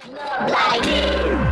Blinded.